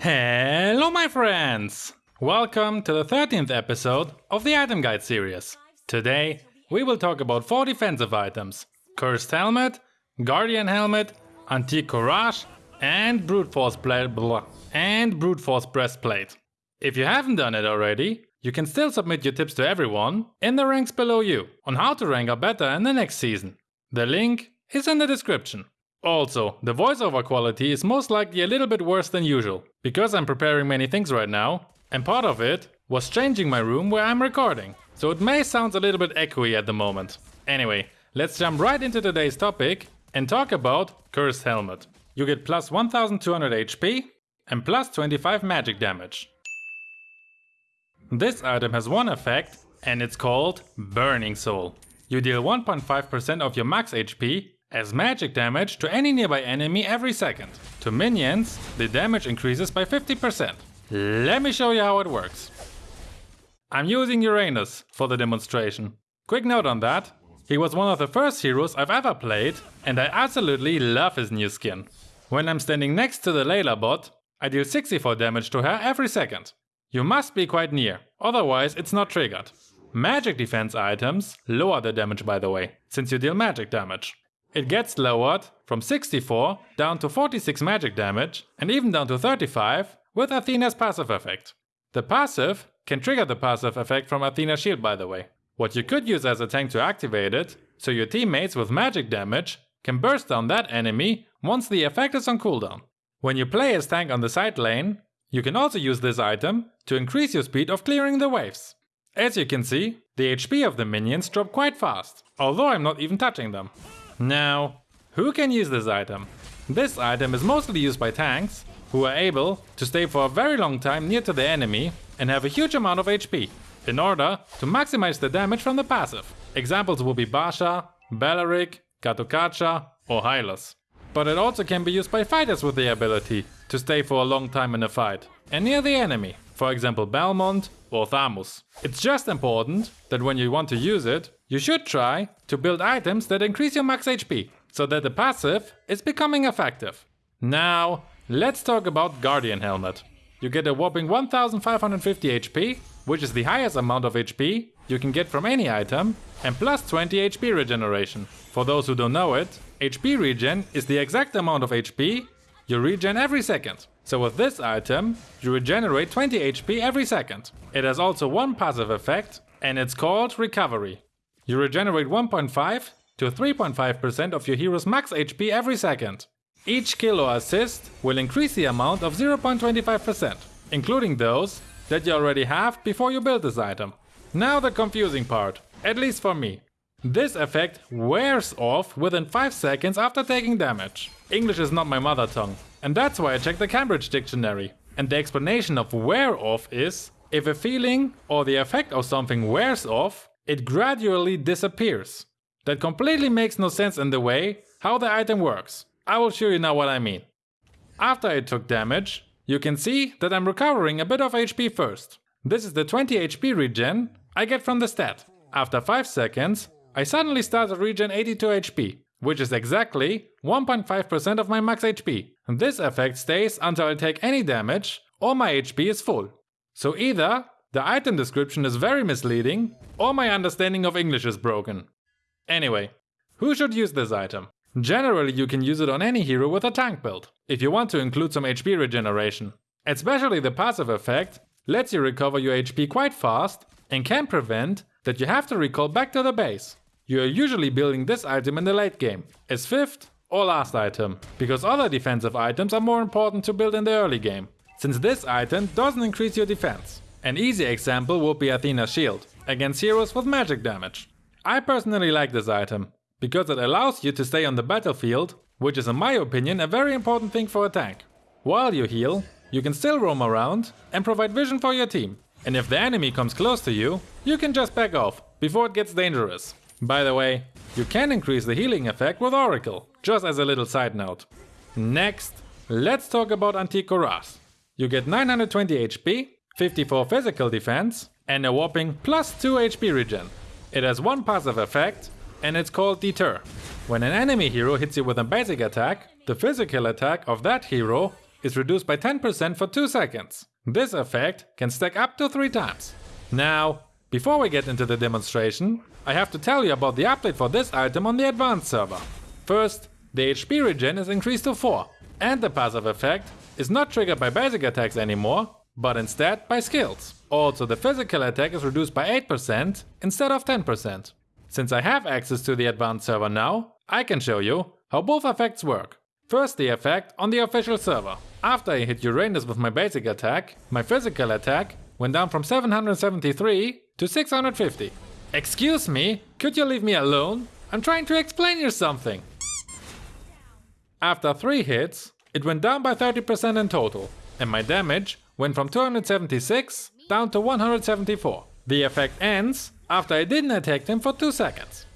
Hello my friends! Welcome to the 13th episode of the Item Guide series. Today we will talk about 4 defensive items. Cursed Helmet, Guardian Helmet, Antique Cuirass and Brute Force, blah, and Brute Force Breastplate. If you haven't done it already, you can still submit your tips to everyone in the ranks below you on how to rank up better in the next season. The link is in the description. Also, the voiceover quality is most likely a little bit worse than usual, because I'm preparing many things right now, and part of it was changing my room where I'm recording, so it may sound a little bit echoey at the moment. Anyway, let's jump right into today's topic and talk about Cursed Helmet. You get plus 1200 HP and plus 25 magic damage. This item has one effect and it's called Burning Soul. You deal 1.5% of your max HP as magic damage to any nearby enemy every second. To minions, the damage increases by 50%. Let me show you how it works. I'm using Uranus for the demonstration. Quick note on that, he was one of the first heroes I've ever played and I absolutely love his new skin. When I'm standing next to the Layla bot, I deal 64 damage to her every second. You must be quite near, otherwise it's not triggered. Magic defense items lower the damage by the way, since you deal magic damage. It gets lowered from 64 down to 46 magic damage and even down to 35 with Athena's passive effect. The passive can trigger the passive effect from Athena's shield by the way. What you could use as a tank to activate it, so your teammates with magic damage can burst down that enemy once the effect is on cooldown. When you play as tank on the side lane, you can also use this item to increase your speed of clearing the waves. As you can see, the HP of the minions drop quite fast, although I'm not even touching them. Now, who can use this item? This item is mostly used by tanks, who are able to stay for a very long time near to the enemy and have a huge amount of HP, in order to maximize the damage from the passive. Examples will be Baxia, Belerick, Gatotkaca or Hylos. But it also can be used by fighters with the ability to stay for a long time in a fight and near the enemy, for example Balmond or Thamuz. It's just important that when you want to use it, you should try to build items that increase your max HP, so that the passive is becoming effective. Now, let's talk about Guardian Helmet. You get a whopping 1550 HP, which is the highest amount of HP you can get from any item, and plus 20 HP regeneration. For those who don't know it, HP regen is the exact amount of HP you regen every second. So with this item, you regenerate 20 HP every second. It has also one passive effect, and it's called Recovery. You regenerate 1.5 to 3.5% of your hero's max HP every second. Each kill or assist will increase the amount of 0.25%, including those that you already have before you build this item. Now the confusing part, at least for me. This effect wears off within 5 seconds after taking damage. English is not my mother tongue, and that's why I checked the Cambridge dictionary. And the explanation of wear off is if a feeling or the effect of something wears off, it gradually disappears. That completely makes no sense in the way how the item works. I will show you now what I mean. After I took damage, you can see that I'm recovering a bit of HP first. This is the 20 HP regen I get from the stat. After 5 seconds, I suddenly start to regen 82 HP, which is exactly 1.5% of my max HP. This effect stays until I take any damage or my HP is full. So either the item description is very misleading, or my understanding of English is broken. Anyway, who should use this item? Generally you can use it on any hero with a tank build, if you want to include some HP regeneration. Especially the passive effect lets you recover your HP quite fast and can prevent that you have to recall back to the base. You are usually building this item in the late game, as fifth or last item, because other defensive items are more important to build in the early game, since this item doesn't increase your defense. An easy example would be Athena's shield, against heroes with magic damage. I personally like this item, because it allows you to stay on the battlefield, which is in my opinion a very important thing for a tank. While you heal, you can still roam around and provide vision for your team. And if the enemy comes close to you, you can just back off, before it gets dangerous. By the way, you can increase the healing effect with Oracle, just as a little side note. Next, let's talk about Antique Cuirass. You get 920 HP 54 physical defense, and a whopping plus 2 HP regen. It has one passive effect, and it's called Deter. When an enemy hero hits you with a basic attack, the physical attack of that hero is reduced by 10% for 2 seconds. This effect can stack up to 3 times. Now, before we get into the demonstration, I have to tell you about the update for this item on the advanced server. First, the HP regen is increased to 4, and the passive effect is not triggered by basic attacks anymore, but instead by skills. Also, the physical attack is reduced by 8% instead of 10%. Since I have access to the advanced server now, I can show you how both effects work. First the effect on the official server. After I hit Uranus with my basic attack, my physical attack went down from 773 to 650. Excuse me, could you leave me alone? I'm trying to explain you something. After 3 hits, it went down by 30% in total, and my damage went from 276 down to 174. The effect ends after I didn't attack him for 2 seconds.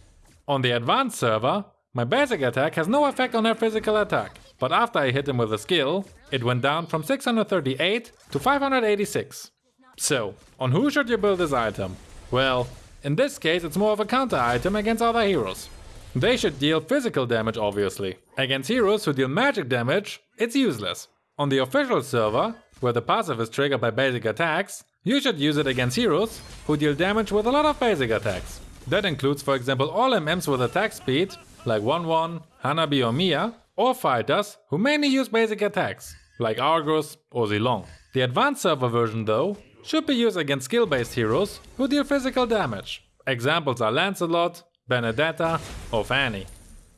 On the advanced server, my basic attack has no effect on their physical attack, but after I hit him with a skill, it went down from 638 to 586. So, on who should you build this item? Well, in this case it's more of a counter item against other heroes. They should deal physical damage obviously. Against heroes who deal magic damage, it's useless. On the official server, where the passive is triggered by basic attacks, you should use it against heroes who deal damage with a lot of basic attacks. That includes for example all MMs with attack speed, like Wanwan, Hanabi or Miya, or fighters who mainly use basic attacks, like Argus or Zilong. The advanced server version though, should be used against skill-based heroes who deal physical damage. Examples are Lancelot, Benedetta or Fanny.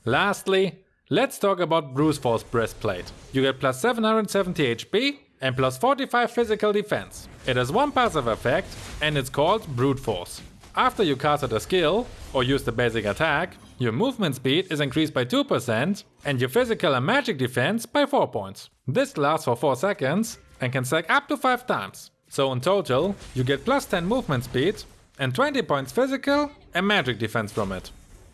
Lastly, let's talk about Brute Force Breastplate. You get plus 770 HP and plus 45 physical defense. It has one passive effect and it's called Brute Force. After you casted a skill or use the basic attack, your movement speed is increased by 2% and your physical and magic defense by 4 points. This lasts for 4 seconds and can stack up to 5 times. So in total, you get plus 10 movement speed and 20 points physical and magic defense from it.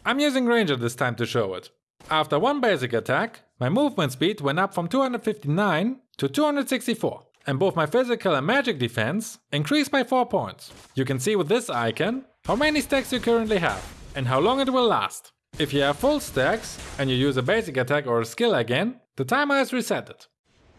I'm using Granger this time to show it. After one basic attack, my movement speed went up from 259 to 264 and both my physical and magic defense increased by 4 points. You can see with this icon how many stacks you currently have and how long it will last. If you have full stacks and you use a basic attack or a skill again, the timer is resetted.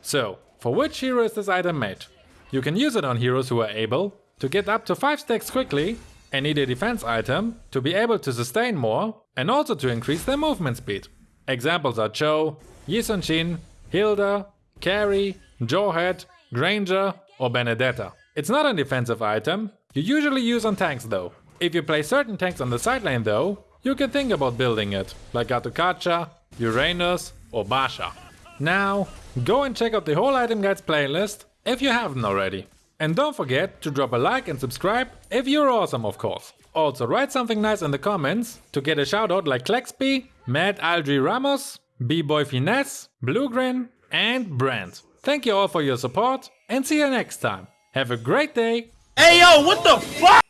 So, for which hero is this item made? You can use it on heroes who are able to get up to 5 stacks quickly and need a defense item to be able to sustain more and also to increase their movement speed. Examples are Chou, Yi Sun-shin, Hilda, Karrie, Jawhead, Granger or Benedetta. It's not a defensive item, you usually use on tanks though. If you play certain tanks on the side lane though, you can think about building it, like Gatotkaca, Uranus or Baxia. Now, go and check out the whole item guides playlist if you haven't already. And don't forget to drop a like and subscribe if you're awesome of course. Also write something nice in the comments to get a shoutout like Klexby, Mad Aldri Ramos, B-Boy Finesse, Bluegrin and Brand. Thank you all for your support and see you next time. Have a great day. Hey yo, what the fuck?